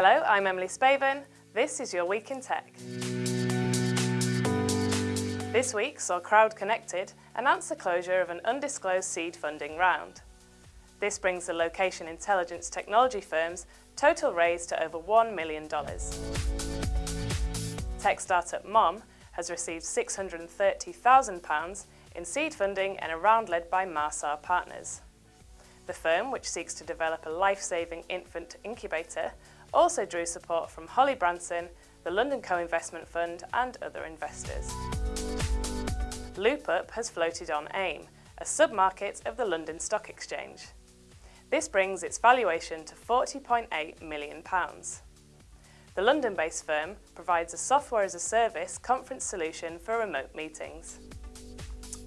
Hello, I'm Emily Spaven. This is your Week in Tech. This week saw Crowd Connected announce the closure of an undisclosed seed funding round. This brings the location intelligence technology firm's total raise to over $1 million. Tech startup Mom has received £630,000 in seed funding in a round led by Marsar Partners. The firm, which seeks to develop a life-saving infant incubator, also drew support from Holly Branson, the London Co-Investment Fund and other investors. LoopUp has floated on AIM, a sub-market of the London Stock Exchange. This brings its valuation to £40.8 million. The London-based firm provides a software-as-a-service conference solution for remote meetings.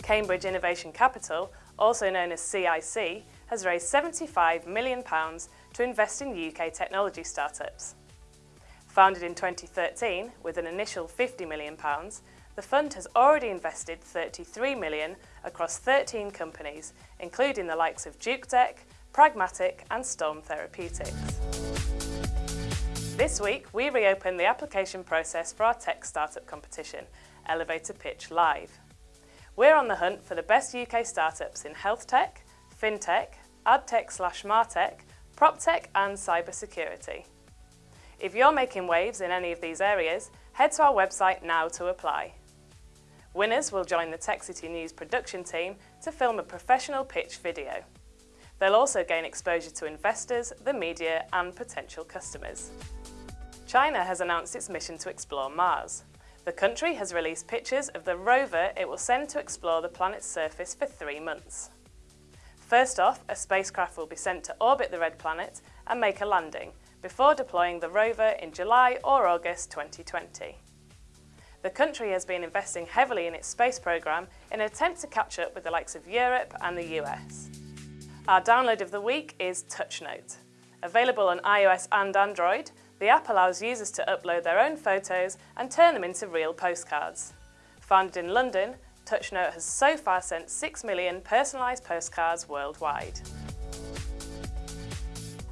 Cambridge Innovation Capital, also known as CIC, has raised £75 million to invest in UK technology startups. Founded in 2013 with an initial £50 million, the fund has already invested £33 million across 13 companies, including the likes of Jukedeck, Pragmatic and Storm Therapeutics. This week, we reopen the application process for our tech startup competition, Elevator Pitch Live. We're on the hunt for the best UK startups in health tech, fintech, adtech slash martech, proptech and cybersecurity. If you're making waves in any of these areas, head to our website now to apply. Winners will join the Tech City News production team to film a professional pitch video. They'll also gain exposure to investors, the media and potential customers. China has announced its mission to explore Mars. The country has released pictures of the rover it will send to explore the planet's surface for three months. First off, a spacecraft will be sent to orbit the red planet and make a landing, before deploying the rover in July or August 2020 the country has been investing heavily in its space programme in an attempt to catch up with the likes of Europe and the US. Our download of the week is TouchNote. Available on iOS and Android, the app allows users to upload their own photos and turn them into real postcards. Founded in London, TouchNote has so far sent 6 million personalised postcards worldwide.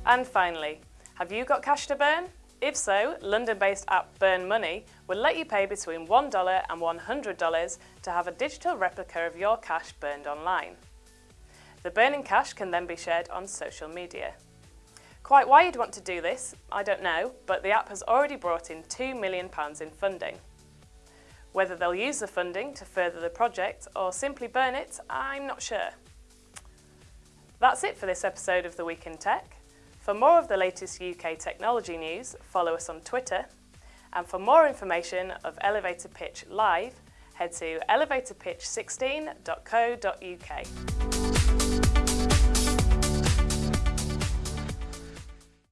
And finally, have you got cash to burn? If so, London-based app Burn Money will let you pay between $1 and $100 to have a digital replica of your cash burned online. The burning cash can then be shared on social media. Quite why you'd want to do this, I don't know, but the app has already brought in £2 million in funding. Whether they'll use the funding to further the project or simply burn it, I'm not sure. That's it for this episode of The Week in Tech. For more of the latest UK technology news, follow us on Twitter. And for more information of Elevator Pitch Live, head to elevatorpitch16.co.uk.